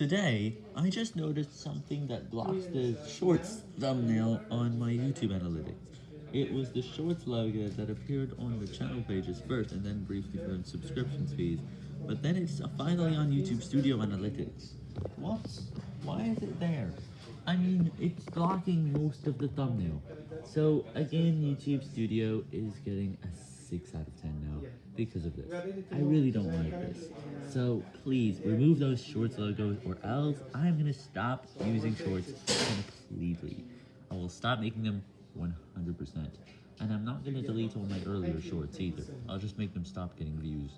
Today, I just noticed something that blocks the shorts thumbnail on my YouTube analytics. It was the shorts logo that appeared on the channel pages first and then briefly for subscriptions fees, but then it's finally on YouTube Studio Analytics. What? Why is it there? I mean, it's blocking most of the thumbnail. So again, YouTube Studio is getting a 6 out of 10 now because of this. I really don't like this. So please remove those shorts logos or else I'm gonna stop using shorts completely. I will stop making them 100%. And I'm not gonna delete all my earlier shorts either. I'll just make them stop getting views.